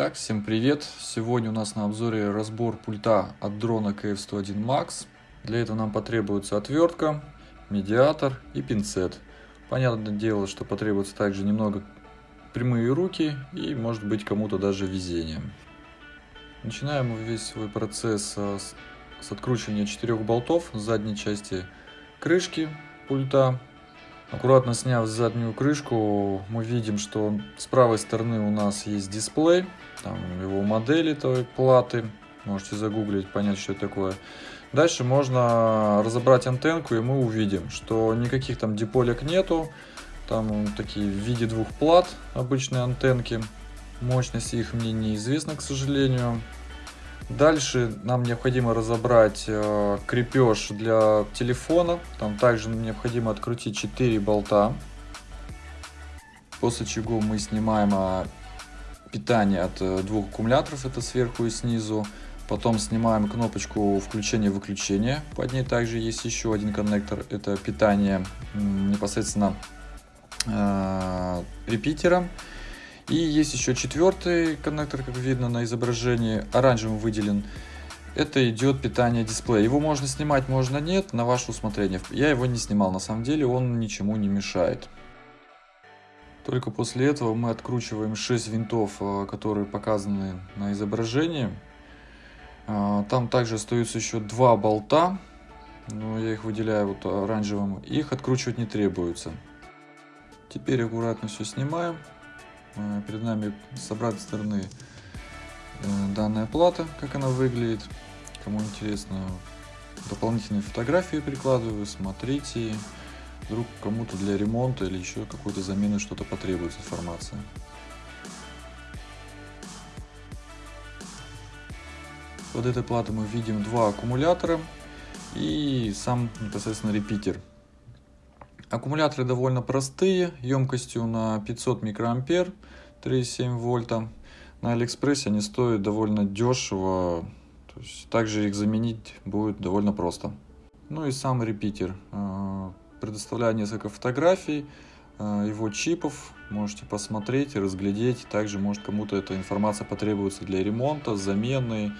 Итак, всем привет! Сегодня у нас на обзоре разбор пульта от дрона KF101 Max. Для этого нам потребуется отвертка, медиатор и пинцет. Понятное дело, что потребуется также немного прямые руки и может быть кому-то даже везение. Начинаем весь свой процесс с, с откручивания четырех болтов с задней части крышки пульта Аккуратно сняв заднюю крышку, мы видим, что с правой стороны у нас есть дисплей, там его модели той платы, можете загуглить, понять, что это такое. Дальше можно разобрать антенку, и мы увидим, что никаких там диполек нету, там такие в виде двух плат обычные антенки, мощность их мне неизвестна, к сожалению. Дальше нам необходимо разобрать э, крепеж для телефона. Там также необходимо открутить 4 болта. После чего мы снимаем э, питание от э, двух аккумуляторов, это сверху и снизу. Потом снимаем кнопочку включения-выключения. Под ней также есть еще один коннектор, это питание непосредственно э, репитером. И есть еще четвертый коннектор, как видно на изображении, оранжевым выделен. Это идет питание дисплея. Его можно снимать, можно нет, на ваше усмотрение. Я его не снимал, на самом деле он ничему не мешает. Только после этого мы откручиваем 6 винтов, э, которые показаны на изображении. Э, там также остаются еще два болта, но я их выделяю вот оранжевым. Их откручивать не требуется. Теперь аккуратно все снимаем. Э, перед нами с обратной стороны э, данная плата, как она выглядит. Кому интересно, дополнительные фотографии прикладываю, смотрите. Вдруг кому-то для ремонта или еще какой-то замены что-то потребуется информация. Под этой платой мы видим два аккумулятора и сам непосредственно репитер Аккумуляторы довольно простые, емкостью на 500 микроампер, 3,7 вольта. На Алиэкспрессе они стоят довольно дешево, то есть также их заменить будет довольно просто. Ну и сам репитер. Э, предоставляю несколько фотографий, э, его чипов, можете посмотреть и разглядеть. Также может кому-то эта информация потребуется для ремонта, замены,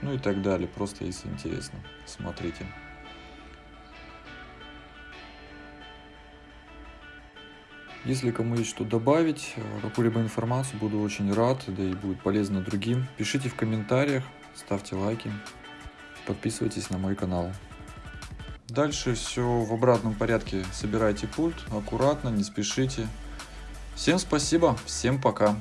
ну и так далее. Просто если интересно, смотрите. Если кому есть что добавить, э, какую-либо информацию, буду очень рад, да и будет полезно другим. Пишите в комментариях, ставьте лайки, подписывайтесь на мой канал. Дальше все в обратном порядке. Собирайте пульт, аккуратно, не спешите. Всем спасибо, всем пока.